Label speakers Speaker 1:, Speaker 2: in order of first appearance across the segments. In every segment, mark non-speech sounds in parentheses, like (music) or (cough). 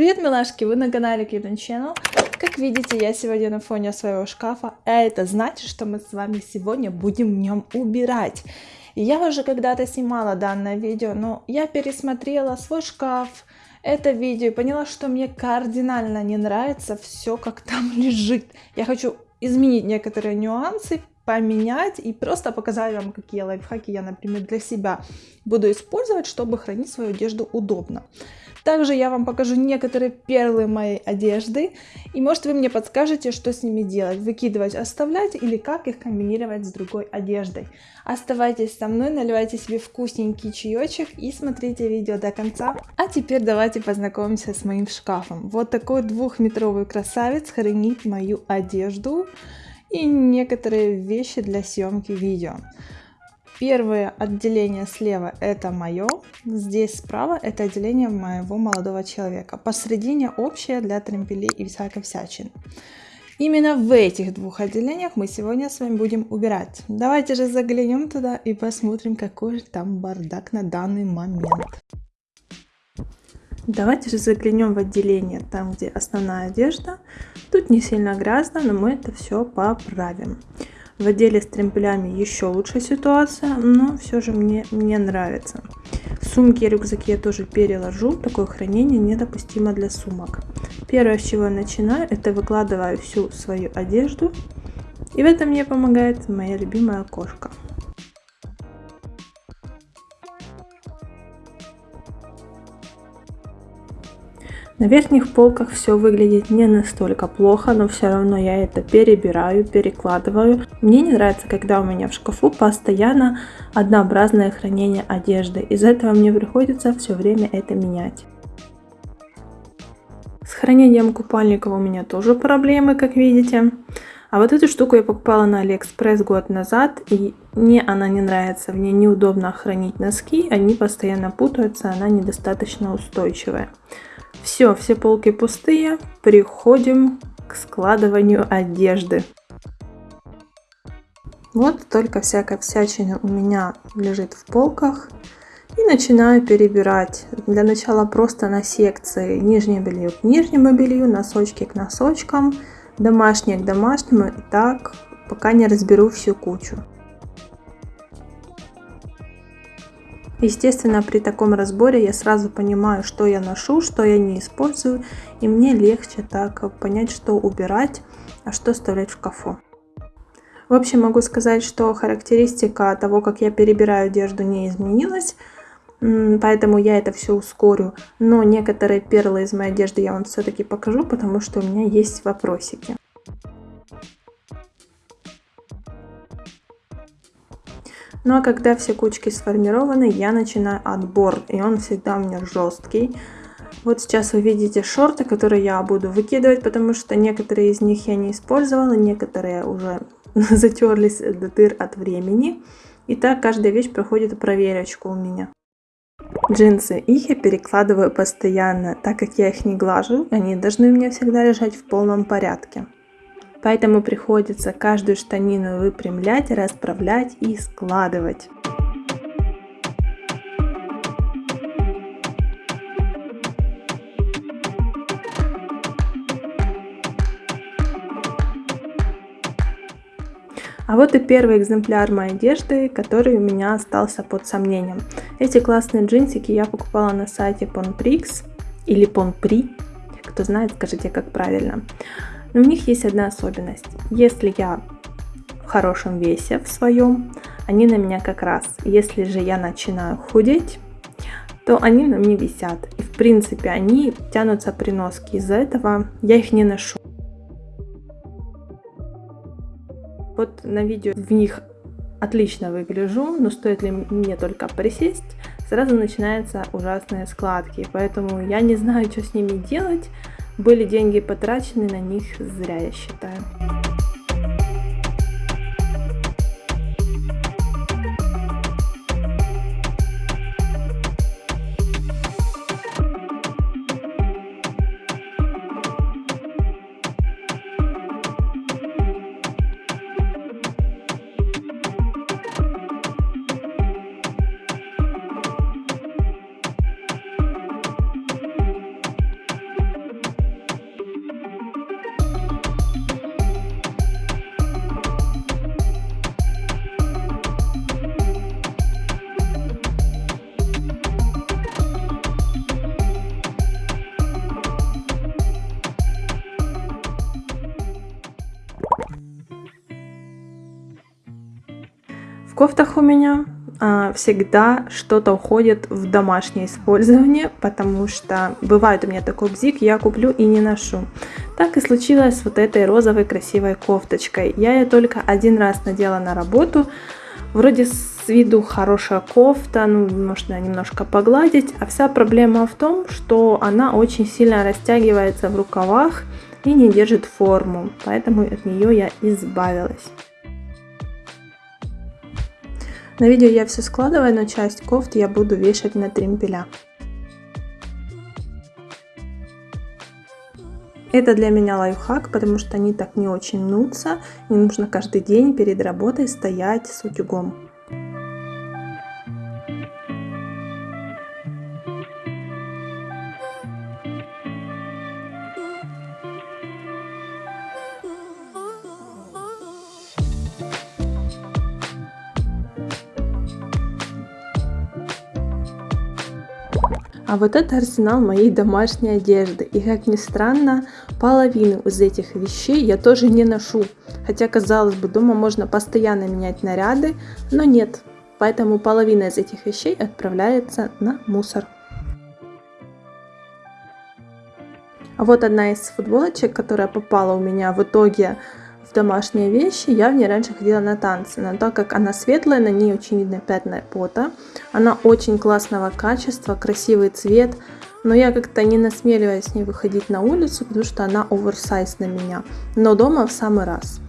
Speaker 1: Привет, милашки! Вы на канале Cute Channel. Как видите, я сегодня на фоне своего шкафа, а это значит, что мы с вами сегодня будем в нем убирать. Я уже когда-то снимала данное видео, но я пересмотрела свой шкаф, это видео и поняла, что мне кардинально не нравится все, как там (laughs) лежит. Я хочу изменить некоторые нюансы, поменять и просто показать вам, какие лайфхаки я, например, для себя буду использовать, чтобы хранить свою одежду удобно. Также я вам покажу некоторые перлы моей одежды, и может вы мне подскажете, что с ними делать, выкидывать, оставлять или как их комбинировать с другой одеждой. Оставайтесь со мной, наливайте себе вкусненький чаечек и смотрите видео до конца. А теперь давайте познакомимся с моим шкафом. Вот такой двухметровый красавец хранит мою одежду и некоторые вещи для съемки видео. Первое отделение слева это мое, здесь справа это отделение моего молодого человека. Посередине общее для тремпелей и всякой всячины. Именно в этих двух отделениях мы сегодня с вами будем убирать. Давайте же заглянем туда и посмотрим, какой же там бардак на данный момент. Давайте же заглянем в отделение, там где основная одежда. Тут не сильно грязно, но мы это все поправим. В отделе с тремпелями еще лучше ситуация, но все же мне не нравится. Сумки и рюкзаки я тоже переложу, такое хранение недопустимо для сумок. Первое, с чего я начинаю, это выкладываю всю свою одежду. И в этом мне помогает моя любимая кошка. На верхних полках все выглядит не настолько плохо, но все равно я это перебираю, перекладываю. Мне не нравится, когда у меня в шкафу постоянно однообразное хранение одежды. Из-за этого мне приходится все время это менять. С хранением купальников у меня тоже проблемы, как видите. А вот эту штуку я покупала на Алиэкспресс год назад, и мне она не нравится. В ней неудобно хранить носки, они постоянно путаются, она недостаточно устойчивая. Все, все полки пустые. Переходим к складыванию одежды. Вот только всякая всячина у меня лежит в полках. И начинаю перебирать. Для начала просто на секции нижнее белье к нижнему белью, носочки к носочкам, домашнее к домашнему. И так, пока не разберу всю кучу. Естественно, при таком разборе я сразу понимаю, что я ношу, что я не использую, и мне легче так понять, что убирать, а что оставлять в шкафу. В общем, могу сказать, что характеристика того, как я перебираю одежду, не изменилась, поэтому я это все ускорю. Но некоторые перлы из моей одежды я вам все-таки покажу, потому что у меня есть вопросики. Ну а когда все кучки сформированы, я начинаю отбор, и он всегда у меня жесткий. Вот сейчас вы видите шорты, которые я буду выкидывать, потому что некоторые из них я не использовала, некоторые уже (laughs) затерлись до дыр от времени. И так каждая вещь проходит проверочку у меня. Джинсы, их я перекладываю постоянно, так как я их не глажу, они должны у меня всегда лежать в полном порядке. Поэтому приходится каждую штанину выпрямлять, расправлять и складывать. А вот и первый экземпляр моей одежды, который у меня остался под сомнением. Эти классные джинсики я покупала на сайте Ponprix или Ponpri. Кто знает, скажите, как правильно. Но у них есть одна особенность. Если я в хорошем весе в своем, они на меня как раз. Если же я начинаю худеть, то они на мне висят. И в принципе они тянутся при носке. Из-за этого я их не ношу. Вот на видео в них отлично выгляжу, но стоит ли мне только присесть, сразу начинаются ужасные складки. Поэтому я не знаю, что с ними делать. Были деньги потрачены на них зря, я считаю. Кофтах у меня а, всегда что-то уходит в домашнее использование, потому что бывает у меня такой бзик, я куплю и не ношу. Так и случилось с вот этой розовой красивой кофточкой. Я ее только один раз надела на работу. Вроде с виду хорошая кофта, ну, можно немножко погладить, а вся проблема в том, что она очень сильно растягивается в рукавах и не держит форму, поэтому от нее я избавилась. На видео я все складываю, но часть кофт я буду вешать на тримпеля. Это для меня лайфхак, потому что они так не очень мнутся. Не нужно каждый день перед работой стоять с утюгом. А вот это арсенал моей домашней одежды. И как ни странно, половину из этих вещей я тоже не ношу. Хотя, казалось бы, дома можно постоянно менять наряды, но нет. Поэтому половина из этих вещей отправляется на мусор. А вот одна из футболочек, которая попала у меня в итоге в домашние вещи. Я в ней раньше ходила на танцы, но так как она светлая, на ней очень видно пятна пота. Она очень классного качества, красивый цвет, но я как-то не насмеливаюсь с ней выходить на улицу, потому что она оверсайз на меня. Но дома в самый раз.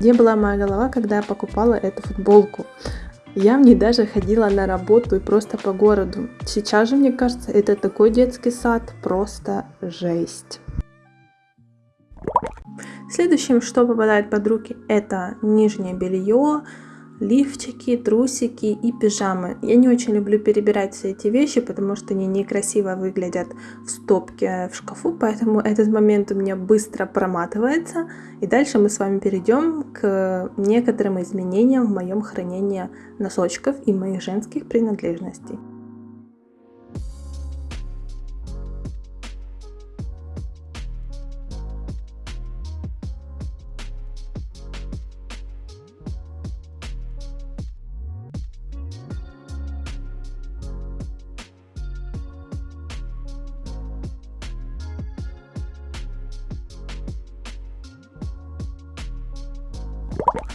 Speaker 1: Где была моя голова, когда я покупала эту футболку? Я в ней даже ходила на работу и просто по городу. Сейчас же, мне кажется, это такой детский сад, просто жесть. Следующим, что попадает под руки, это нижнее белье, лифчики, трусики и пижамы. Я не очень люблю перебирать все эти вещи, потому что они некрасиво выглядят в стопке в шкафу, поэтому этот момент у меня быстро проматывается. И дальше мы с вами перейдем к некоторым изменениям в моем хранении носочков и моих женских принадлежностей.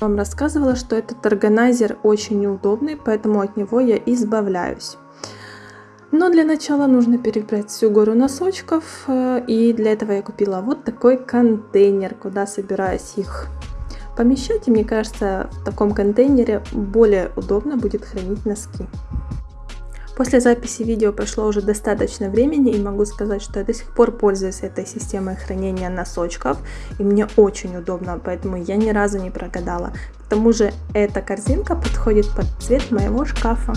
Speaker 1: Вам рассказывала, что этот органайзер очень неудобный, поэтому от него я избавляюсь. Но для начала нужно перебрать всю гору носочков, э, и для этого я купила вот такой контейнер, куда собираюсь их помещать. И мне кажется, в таком контейнере более удобно будет хранить носки. После записи видео прошло уже достаточно времени и могу сказать, что я до сих пор пользуюсь этой системой хранения носочков и мне очень удобно, поэтому я ни разу не прогадала. К тому же эта корзинка подходит под цвет моего шкафа.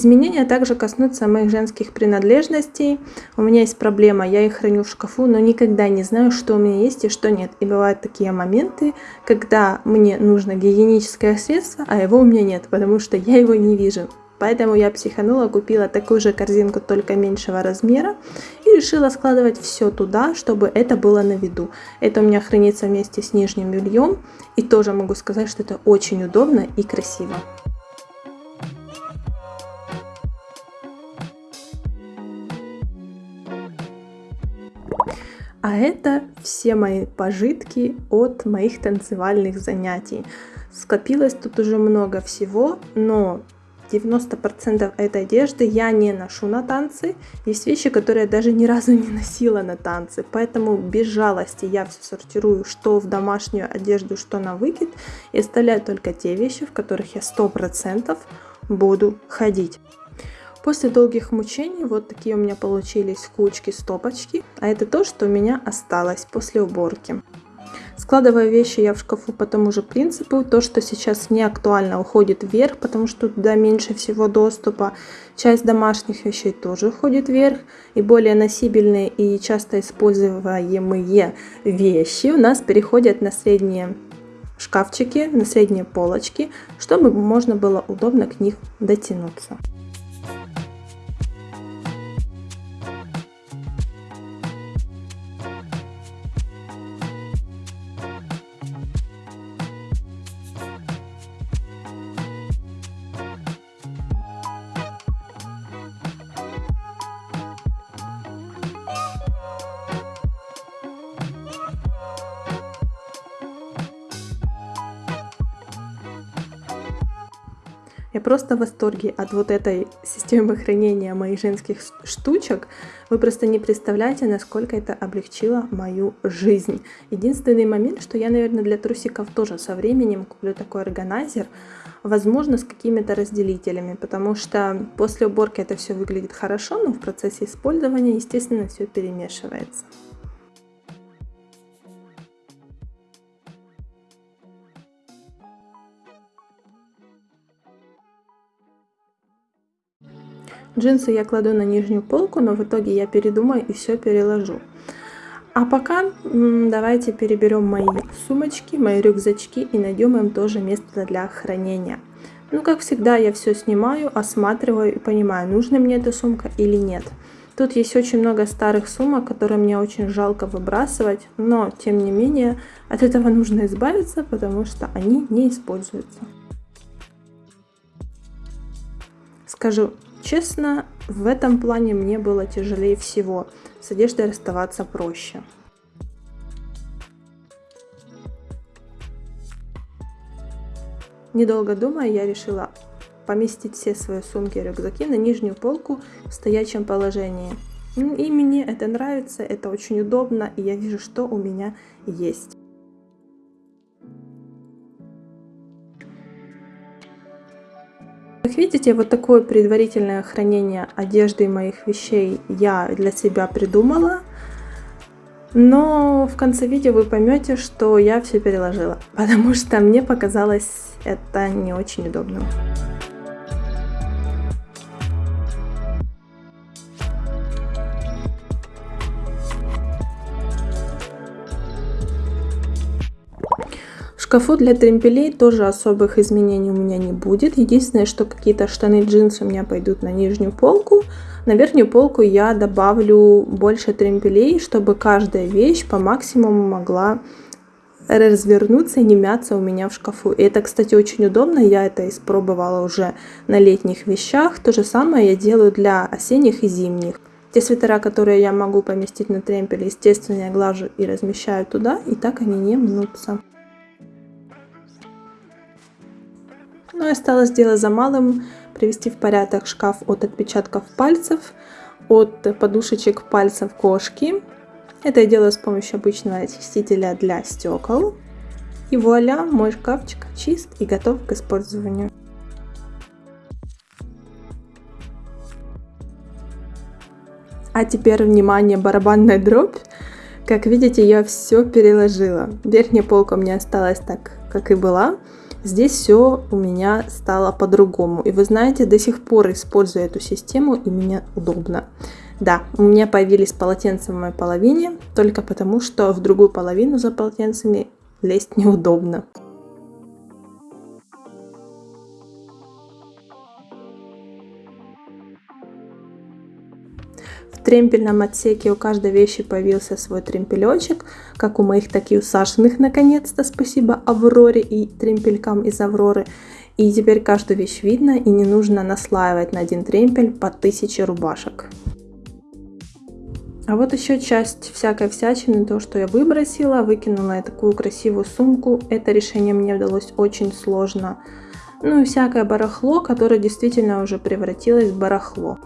Speaker 1: Изменения также коснутся моих женских принадлежностей. У меня есть проблема, я их храню в шкафу, но никогда не знаю, что у меня есть и что нет. И бывают такие моменты, когда мне нужно гигиеническое средство, а его у меня нет, потому что я его не вижу. Поэтому я психанула, купила такую же корзинку, только меньшего размера, и решила складывать все туда, чтобы это было на виду. Это у меня хранится вместе с нижним бельем, и тоже могу сказать, что это очень удобно и красиво. А это все мои пожитки от моих танцевальных занятий. Скопилось тут уже много всего, но 90% этой одежды я не ношу на танцы. Есть вещи, которые я даже ни разу не носила на танцы. Поэтому без жалости я все сортирую, что в домашнюю одежду, что на выкид. И оставляю только те вещи, в которых я 100% буду ходить. После долгих мучений вот такие у меня получились кучки-стопочки, а это то, что у меня осталось после уборки. Складываю вещи я в шкафу по тому же принципу. То, что сейчас не актуально, уходит вверх, потому что туда меньше всего доступа. Часть домашних вещей тоже уходит вверх. И более носибельные и часто используемые вещи у нас переходят на средние шкафчики, на средние полочки, чтобы можно было удобно к них дотянуться. Я просто в восторге от вот этой системы хранения моих женских штучек. Вы просто не представляете, насколько это облегчило мою жизнь. Единственный момент, что я, наверное, для трусиков тоже со временем куплю такой органайзер, возможно, с какими-то разделителями, потому что после уборки это все выглядит хорошо, но в процессе использования, естественно, все перемешивается. Джинсы я кладу на нижнюю полку, но в итоге я передумаю и все переложу. А пока давайте переберем мои сумочки, мои рюкзачки и найдем им тоже место для хранения. Ну, как всегда, я все снимаю, осматриваю и понимаю, нужна мне эта сумка или нет. Тут есть очень много старых сумок, которые мне очень жалко выбрасывать, но, тем не менее, от этого нужно избавиться, потому что они не используются. Скажу Честно, в этом плане мне было тяжелее всего. С одеждой расставаться проще. Недолго думая, я решила поместить все свои сумки и рюкзаки на нижнюю полку в стоячем положении. И мне это нравится, это очень удобно, и я вижу, что у меня есть. Как видите, вот такое предварительное хранение одежды и моих вещей я для себя придумала. Но в конце видео вы поймете, что я все переложила, (laughs) потому что мне показалось это не очень удобным. Шкафу для тремпелей тоже особых изменений у меня не будет. Единственное, что какие-то штаны, джинсы у меня пойдут на нижнюю полку. На верхнюю полку я добавлю больше тремпелей, чтобы каждая вещь по максимуму могла развернуться и не мяться у меня в шкафу. И это, кстати, очень удобно. Я это испробовала уже на летних вещах. То же самое я делаю для осенних и зимних. Те свитера, которые я могу поместить на тремпеле, естественно, я глажу и размещаю туда, и так они не мнутся. Ну и осталось дело за малым привести в порядок шкаф от отпечатков пальцев, от подушечек пальцев кошки. Это я делаю с помощью обычного очистителя для стекол. И вуаля, мой шкафчик чист и готов к использованию. А теперь, внимание, барабанная дробь. Как видите, я все переложила. Верхняя полка у меня осталась так, как и была. Здесь все у меня стало по-другому. И вы знаете, до сих пор использую эту систему, и мне удобно. Да, у меня появились полотенца в моей половине, только потому, что в другую половину за полотенцами лезть (laughs) неудобно. В тремпельном отсеке у каждой вещи появился свой тремпелечек, как у моих, так и у Сашиных, наконец-то, спасибо Авроре и тремпелькам из Авроры. И теперь каждую вещь видно и не нужно наслаивать на один тремпель по 1000 рубашек. А вот еще часть всякой всячины, то, что я выбросила, выкинула я такую красивую сумку. Это решение мне удалось очень сложно. Ну и всякое барахло, которое действительно уже превратилось в барахло.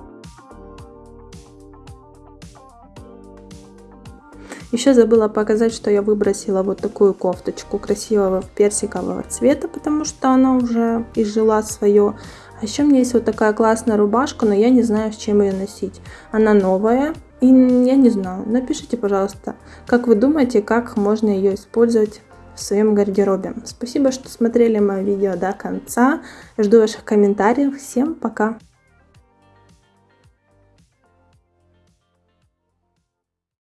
Speaker 1: Еще забыла показать, что я выбросила вот такую кофточку красивого персикового цвета, потому что она уже изжила свое. А еще у меня есть вот такая классная рубашка, но я не знаю, с чем ее носить. Она новая, и я не знаю. Напишите, пожалуйста, как вы думаете, как можно ее использовать в своем гардеробе. Спасибо, что смотрели мое видео до конца. Жду ваших комментариев. Всем пока!